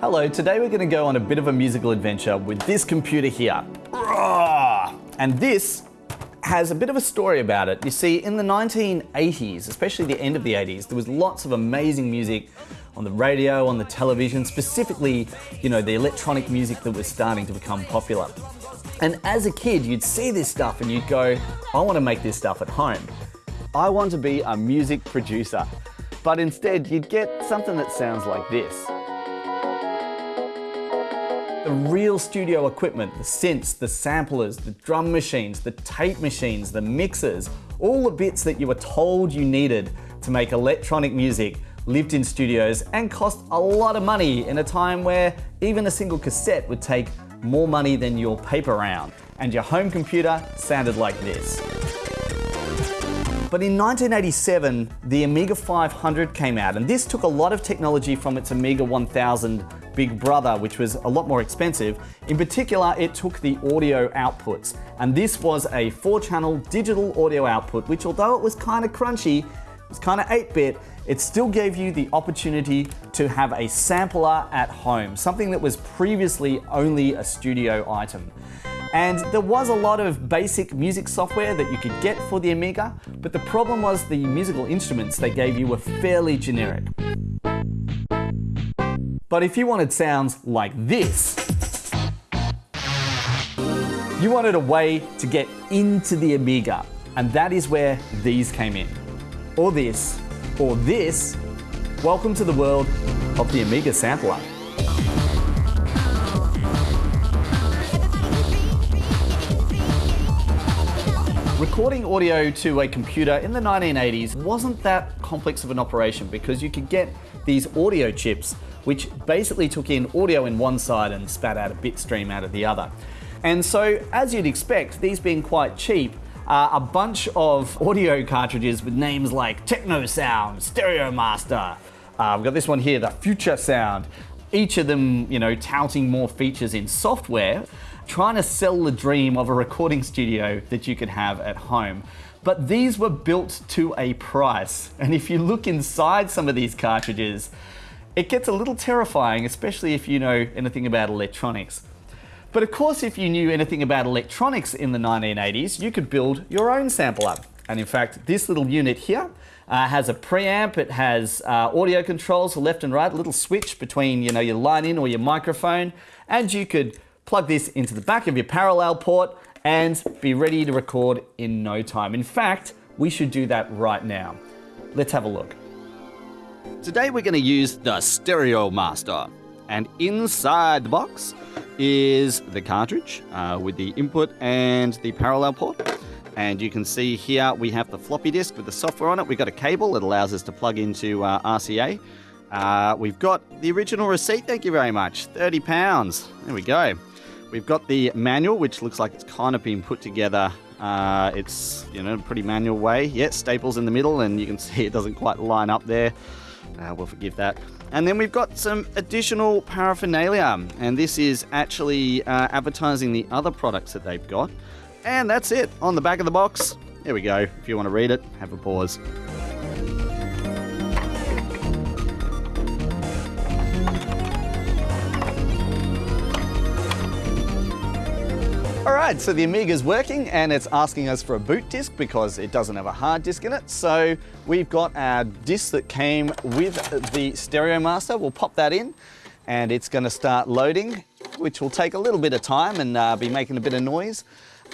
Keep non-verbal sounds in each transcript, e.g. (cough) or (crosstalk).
Hello, today we're going to go on a bit of a musical adventure with this computer here. And this has a bit of a story about it. You see, in the 1980s, especially the end of the 80s, there was lots of amazing music on the radio, on the television, specifically, you know, the electronic music that was starting to become popular. And as a kid, you'd see this stuff and you'd go, I want to make this stuff at home. I want to be a music producer. But instead, you'd get something that sounds like this. The real studio equipment, the synths, the samplers, the drum machines, the tape machines, the mixers, all the bits that you were told you needed to make electronic music lived in studios and cost a lot of money in a time where even a single cassette would take more money than your paper round. And your home computer sounded like this. But in 1987, the Amiga 500 came out, and this took a lot of technology from its Amiga 1000 big brother, which was a lot more expensive. In particular, it took the audio outputs, and this was a four channel digital audio output, which although it was kind of crunchy, it was kind of 8 bit, it still gave you the opportunity to have a sampler at home, something that was previously only a studio item. And there was a lot of basic music software that you could get for the Amiga, but the problem was the musical instruments they gave you were fairly generic. But if you wanted sounds like this, you wanted a way to get into the Amiga, and that is where these came in. Or this, or this. Welcome to the world of the Amiga sampler. Recording audio to a computer in the 1980s wasn't that complex of an operation because you could get these audio chips which basically took in audio in one side and spat out a bit stream out of the other. And so, as you'd expect, these being quite cheap, uh, a bunch of (laughs) audio cartridges with names like Techno Sound, Stereo Master. Uh, we've got this one here, the Future Sound. Each of them, you know, touting more features in software trying to sell the dream of a recording studio that you could have at home. But these were built to a price. And if you look inside some of these cartridges, it gets a little terrifying, especially if you know anything about electronics. But of course, if you knew anything about electronics in the 1980s, you could build your own sampler. Up. And in fact, this little unit here uh, has a preamp, it has uh, audio controls left and right, a little switch between you know, your line in or your microphone, and you could plug this into the back of your parallel port and be ready to record in no time. In fact, we should do that right now. Let's have a look. Today we're going to use the Stereo Master. And inside the box is the cartridge uh, with the input and the parallel port. And you can see here we have the floppy disk with the software on it. We've got a cable that allows us to plug into uh, RCA. Uh, we've got the original receipt, thank you very much. £30. There we go. We've got the manual, which looks like it's kind of been put together. Uh, it's, you know, a pretty manual way. Yeah, staples in the middle, and you can (laughs) see it doesn't quite line up there. Uh, we'll forgive that. And then we've got some additional paraphernalia, and this is actually uh, advertising the other products that they've got. And that's it on the back of the box. There we go. If you want to read it, have a pause. All right, so the Amiga's working and it's asking us for a boot disk because it doesn't have a hard disk in it. So we've got our disk that came with the Stereo Master. We'll pop that in and it's gonna start loading, which will take a little bit of time and uh, be making a bit of noise.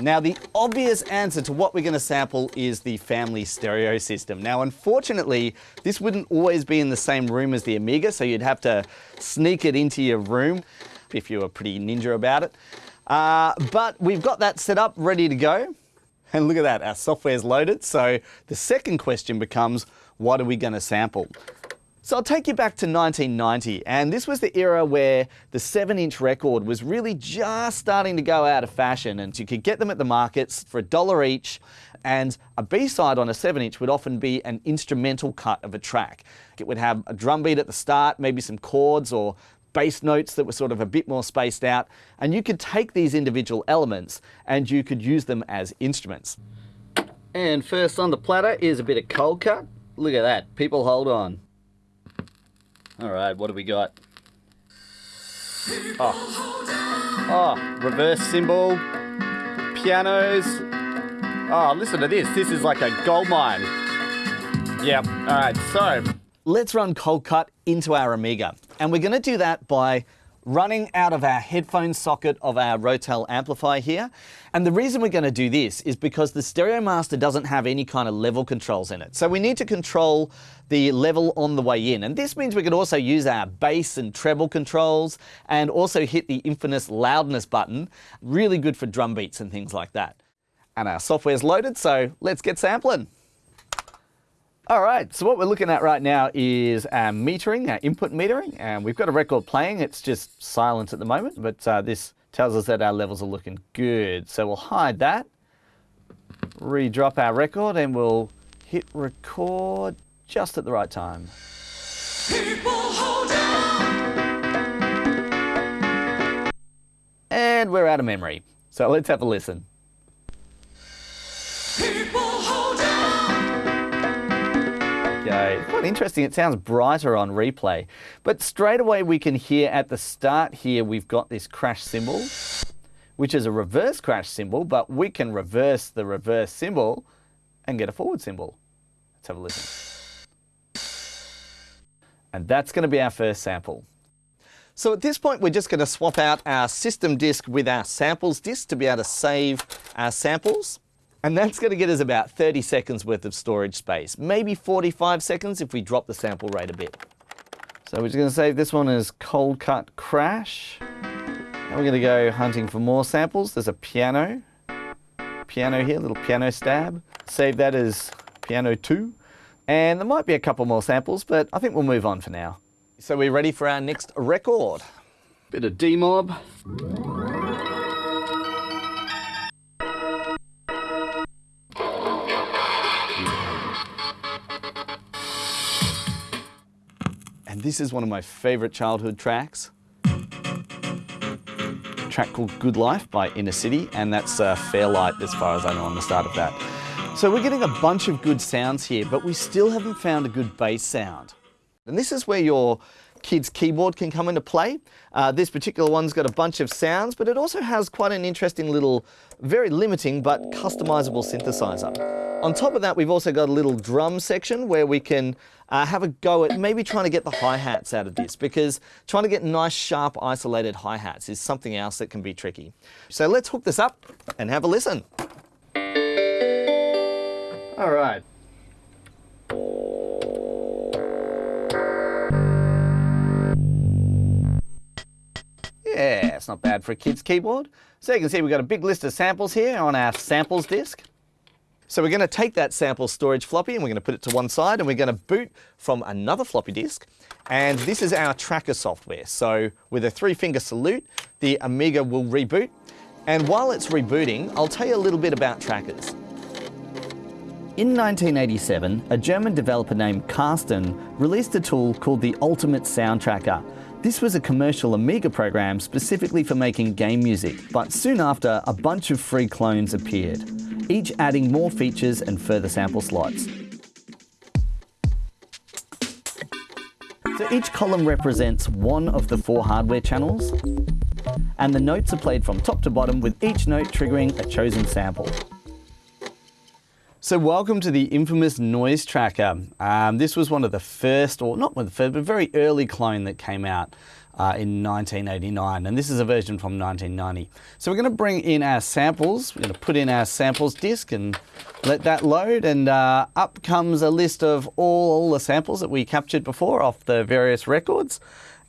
Now the obvious answer to what we're going to sample is the family stereo system. Now unfortunately this wouldn't always be in the same room as the Amiga so you'd have to sneak it into your room if you were pretty ninja about it. Uh, but we've got that set up, ready to go. And look at that, our software's loaded. So the second question becomes, what are we going to sample? So I'll take you back to 1990, and this was the era where the 7-inch record was really just starting to go out of fashion, and you could get them at the markets for a dollar each, and a B-side on a 7-inch would often be an instrumental cut of a track. It would have a drum beat at the start, maybe some chords or bass notes that were sort of a bit more spaced out. And you could take these individual elements and you could use them as instruments. And first on the platter is a bit of Coldcut. Look at that, people hold on. All right, what do we got? Oh, oh reverse cymbal, pianos. Oh, listen to this. This is like a gold mine. Yep. All right. So let's run Coldcut into our Amiga. And we're going to do that by running out of our headphone socket of our Rotel amplifier here. And the reason we're going to do this is because the Stereo Master doesn't have any kind of level controls in it. So we need to control the level on the way in. And this means we can also use our bass and treble controls and also hit the infamous loudness button. Really good for drum beats and things like that. And our software's loaded, so let's get sampling. All right, so what we're looking at right now is our metering, our input metering, and we've got a record playing. It's just silent at the moment, but uh, this tells us that our levels are looking good. So we'll hide that, redrop our record, and we'll hit record just at the right time. And we're out of memory. So let's have a listen. Quite interesting. It sounds brighter on replay. But straight away we can hear at the start here we've got this crash cymbal, which is a reverse crash cymbal, but we can reverse the reverse cymbal and get a forward cymbal. Let's have a listen. And that's going to be our first sample. So at this point, we're just going to swap out our system disk with our samples disk to be able to save our samples. And that's going to get us about 30 seconds worth of storage space, maybe 45 seconds if we drop the sample rate a bit. So we're just going to save this one as Coldcut crash. And we're going to go hunting for more samples. There's a piano, piano here, little piano stab. Save that as piano 2. And there might be a couple more samples, but I think we'll move on for now. So we're ready for our next record. Bit of D-Mob. This is one of my favorite childhood tracks. A track called Good Life by Inner City, and that's uh, Fairlight as far as I know on the start of that. So we're getting a bunch of good sounds here, but we still haven't found a good bass sound. And this is where your kid's keyboard can come into play. Uh, this particular one's got a bunch of sounds, but it also has quite an interesting little, very limiting but customizable synthesizer. On top of that, we've also got a little drum section where we can uh, have a go at maybe trying to get the hi-hats out of this because trying to get nice, sharp, isolated hi-hats is something else that can be tricky. So let's hook this up and have a listen. All right. It's not bad for a kid's keyboard. So you can see we've got a big list of samples here on our samples disk. So we're going to take that sample storage floppy and we're going to put it to one side and we're going to boot from another floppy disk. And this is our tracker software. So with a three finger salute, the Amiga will reboot. And while it's rebooting, I'll tell you a little bit about trackers. In 1987, a German developer named Karsten released a tool called the Ultimate Sound Tracker. This was a commercial Amiga program specifically for making game music, but soon after, a bunch of free clones appeared each adding more features and further sample slots. So each column represents one of the four hardware channels, and the notes are played from top to bottom with each note triggering a chosen sample. So welcome to the infamous Noise Tracker. Um, this was one of the first, or not one of the first, but very early clone that came out uh, in 1989 and this is a version from 1990. So we're going to bring in our samples, we're going to put in our samples disk and let that load and uh, up comes a list of all the samples that we captured before off the various records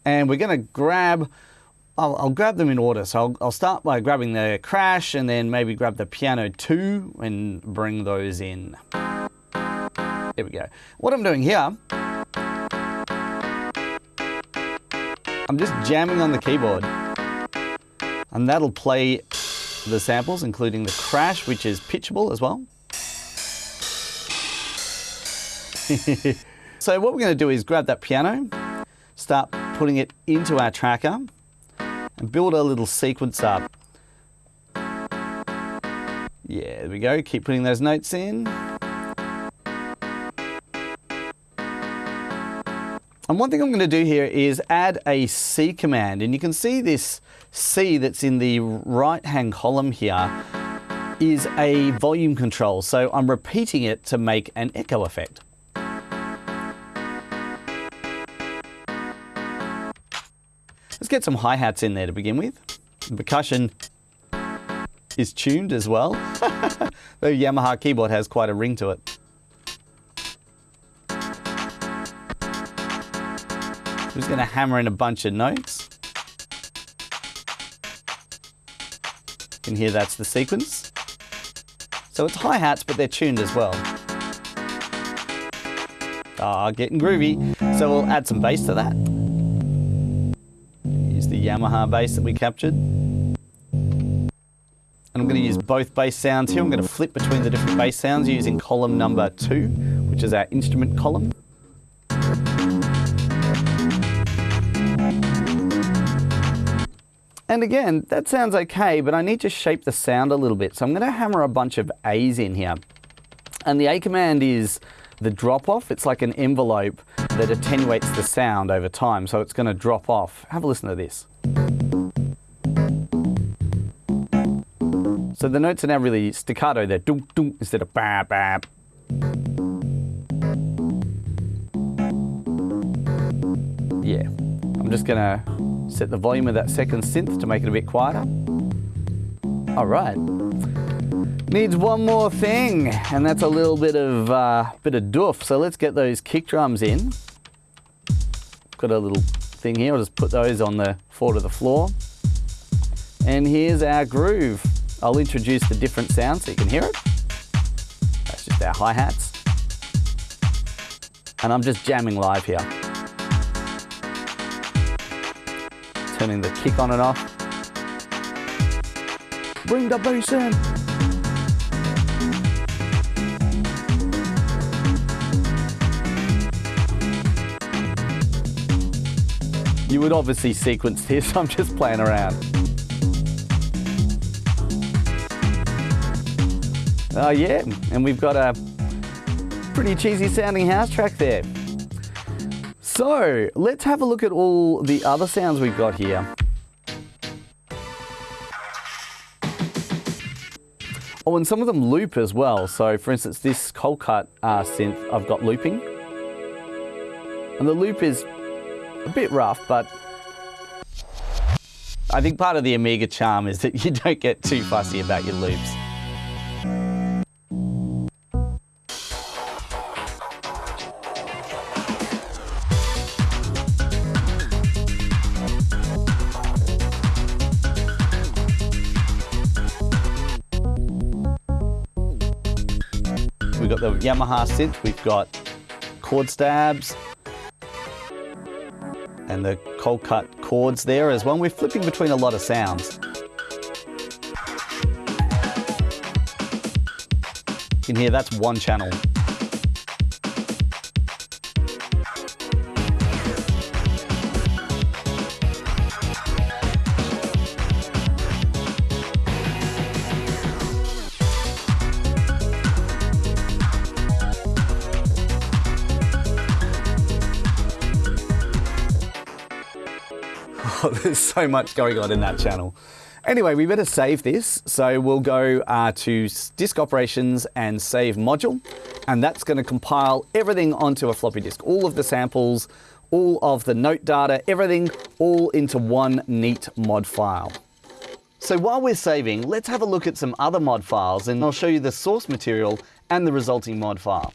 and we're going to grab I'll, I'll, grab them in order. So I'll, I'll, start by grabbing the crash and then maybe grab the piano 2 and bring those in. There we go. What I'm doing here I'm just jamming on the keyboard. And that'll play the samples, including the crash, which is pitchable as well. (laughs) so what we're going to do is grab that piano, start putting it into our tracker, build a little sequence up. Yeah, there we go. Keep putting those notes in. And one thing I'm going to do here is add a C command. And you can see this C that's in the right hand column here is a volume control. So I'm repeating it to make an echo effect. Let's get some hi-hats in there to begin with. The percussion is tuned as well. (laughs) the Yamaha keyboard has quite a ring to it. I'm just going to hammer in a bunch of notes. You can hear that's the sequence. So it's hi-hats, but they're tuned as well. Ah, getting groovy. So we'll add some bass to that. Yamaha bass that we captured. And I'm going to use both bass sounds here. I'm going to flip between the different bass sounds using column number two, which is our instrument column. And again, that sounds okay, but I need to shape the sound a little bit. So I'm going to hammer a bunch of A's in here. And the A command is the drop off. It's like an envelope that attenuates the sound over time. So it's going to drop off. Have a listen to this. So the notes are now really staccato. They're dunk dunk instead of bab bab. Yeah, I'm just going to Set the volume of that second synth to make it a bit quieter. All right. Needs one more thing, and that's a little bit of uh, bit of doof. So let's get those kick drums in. Got a little thing here. I'll just put those on the floor to the floor. And here's our groove. I'll introduce the different sounds so you can hear it. That's just our hi-hats. And I'm just jamming live here. turning the kick on and off. Bring the bass in. You would obviously sequence this, (laughs) I'm just playing around. Oh yeah, and we've got a pretty cheesy sounding house track there. So let's have a look at all the other sounds we've got here. Oh, and some of them loop as well. So for instance, this Coldcut uh, synth, I've got looping. And the loop is a bit rough, but I think part of the Amiga charm is that you don't get too fussy about your loops. We've got the Yamaha synth, we've got chord stabs, and the Coldcut chords there as well. We're flipping between a lot of sounds. You can hear that's one channel. (laughs) there's so much going on in that channel. Anyway, we better save this. So we'll go uh, to disk operations and save module. And that's going to compile everything onto a floppy disk. All of the samples, all of the note data, everything all into one neat mod file. So while we're saving, let's have a look at some other mod files and I'll show you the source material and the resulting mod file.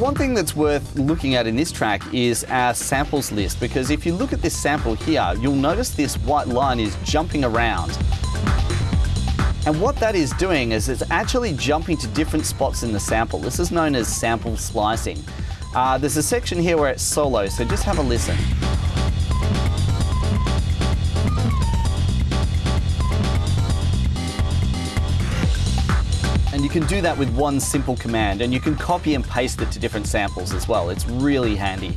One thing that's worth looking at in this track is our samples list, because if you look at this sample here, you'll notice this white line is jumping around. And what that is doing is it's actually jumping to different spots in the sample. This is known as sample slicing. Uh, there's a section here where it's solo, so just have a listen. Can do that with one simple command, and you can copy and paste it to different samples as well. It's really handy.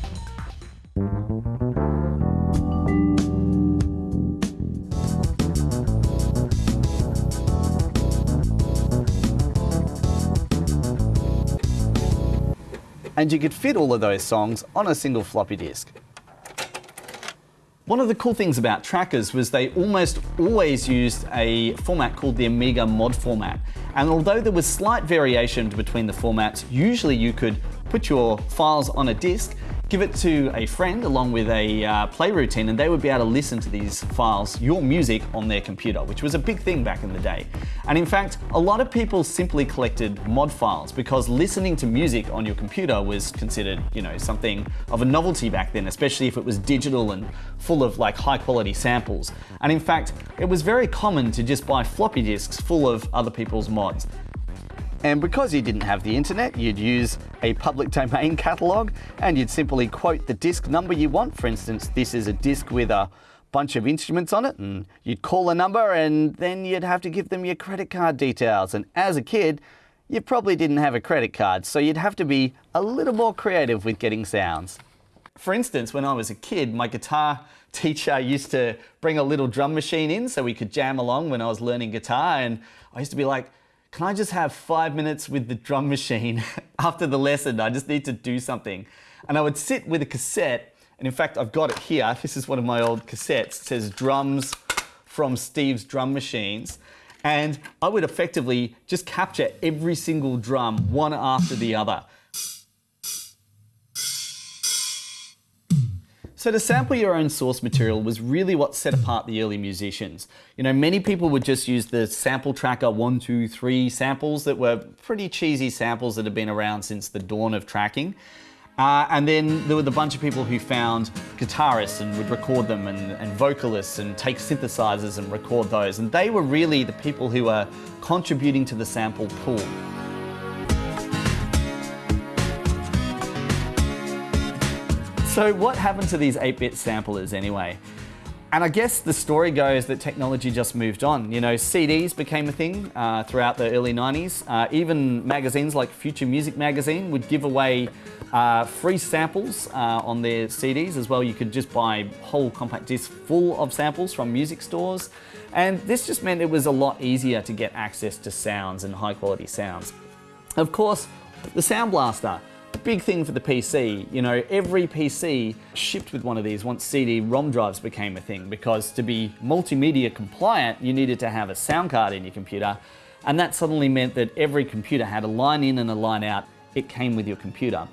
and you could fit all of those songs on a single floppy disk. One of the cool things about trackers was they almost always used a format called the Amiga mod format. And although there was slight variation between the formats, usually you could put your files on a disk give it to a friend along with a uh, play routine and they would be able to listen to these files, your music, on their computer, which was a big thing back in the day. And in fact, a lot of people simply collected mod files because listening to music on your computer was considered, you know, something of a novelty back then, especially if it was digital and full of like high quality samples. And in fact, it was very common to just buy floppy disks full of other people's mods. And because you didn't have the internet, you'd use a public domain (laughs) catalogue and you'd simply quote the disc number you want. For instance, this is a disc with a bunch of instruments on it and you'd call a number and then you'd have to give them your credit card details. And as a kid, you probably didn't have a credit card, so you'd have to be a little more creative with getting sounds. For instance, when I was a kid, my guitar teacher used to bring a little drum machine in so we could jam along when I was learning guitar and I used to be like, can I just have five minutes with the drum machine (laughs) after the lesson? I just need to do something. And I would sit with a cassette, and in fact, I've got it here. (laughs) This is one of my old cassettes. It says drums from Steve's drum machines. And I would effectively just capture every single drum, one after the other. So to sample your own source material was really what set apart the early musicians. You know, many people would just use the sample tracker one, two, three samples that were pretty cheesy samples that have been around since the dawn of tracking. Uh, and then there were the bunch of people who found guitarists and would record them and, and, vocalists and take synthesizers and record those. And they were really the people who were contributing to the sample pool. So what happened to these 8-bit samplers anyway? And I guess the story goes that technology just moved on. You know, CDs became a thing uh, throughout the early 90s. Uh, even magazines like Future Music Magazine would give away uh, free samples uh, on their CDs as well. You could just buy whole compact discs full of samples from music stores. And this just meant it was a lot easier to get access to sounds and high quality sounds. Of course, the Sound Blaster big thing for the PC. You know, every PC shipped with one of these once CD-ROM drives became a thing because to be multimedia compliant, you needed to have a sound card in your computer. And that suddenly meant that every computer had a line in and a line out. It came with your computer.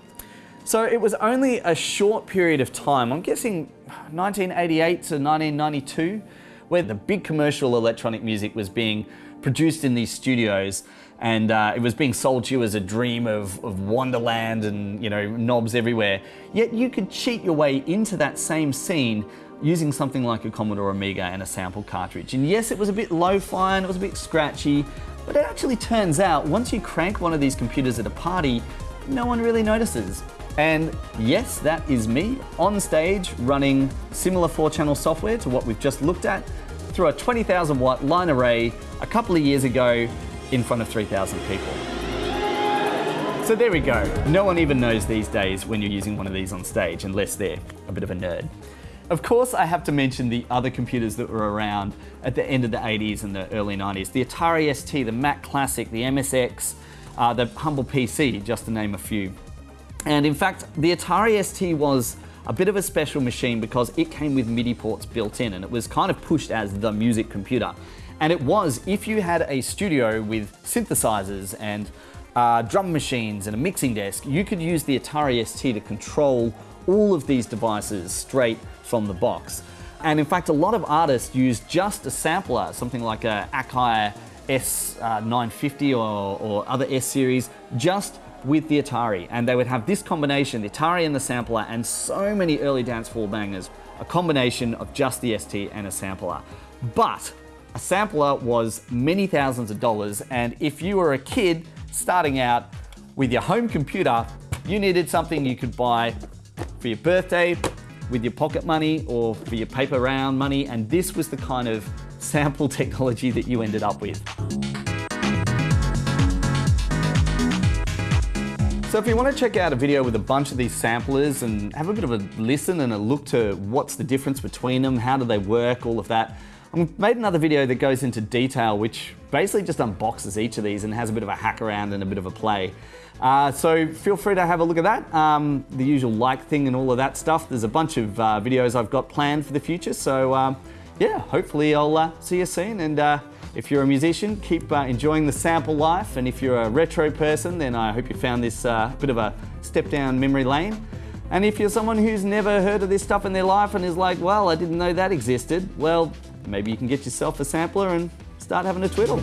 So it was only a short period of time, I'm guessing 1988 to 1992, where the big commercial electronic music was being produced in these studios and uh, it was being sold to you as a dream of, of wonderland and you know knobs everywhere. Yet you could cheat your way into that same scene using something like a Commodore Amiga and a sample cartridge. And yes, it was a bit lo-fi and it was a bit scratchy, but it actually turns out once you crank one of these computers at a party, no one really notices. And yes, that is me on stage running similar four channel software to what we've just looked at through a 20,000 watt line array a couple of years ago in front of 3,000 people. So there we go. No one even knows these days when you're using one of these on stage unless they're a bit of a nerd. Of course, I have to mention the other computers that were around at the end of the 80s and the early 90s. The Atari ST, the Mac Classic, the MSX, uh, the Humble PC, just to name a few. And in fact, the Atari ST was a bit of a special machine because it came with MIDI ports built in and it was kind of pushed as the music computer. And it was, if you had a studio with synthesizers and uh, drum machines and a mixing desk, you could use the Atari ST to control all of these devices straight from the box. And in fact, a lot of artists use just a sampler, something like a Akai S950 or, or other S series, just with the Atari, and they would have this combination, the Atari and the sampler, and so many early dance floor bangers, a combination of just the ST and a sampler. But a sampler was many thousands of dollars, and if you were a kid starting out with your home computer, you needed something you could buy for your birthday, with your pocket money, or for your paper round money, and this was the kind of (laughs) sample technology that you ended up with. So if you want to check out a video with a bunch of these samplers and have a bit of a listen and a look to what's the difference between them, how do they work, all of that, I've made another video that goes into detail which basically just unboxes each of these and has a bit of a hack around and a bit of a play. Uh, so feel free to have a look at that. Um, the usual like thing and all of that stuff. There's a bunch of uh, videos I've got planned for the future. So um, yeah, hopefully I'll uh, see you soon. And uh, if you're a musician, keep uh, enjoying the sample life. And if you're a retro person, then I hope you found this uh, bit of a step down memory lane. And if you're someone who's never heard of this stuff in their life and is like, well, I didn't know that existed, well, maybe you can get yourself a sampler and start having a twiddle.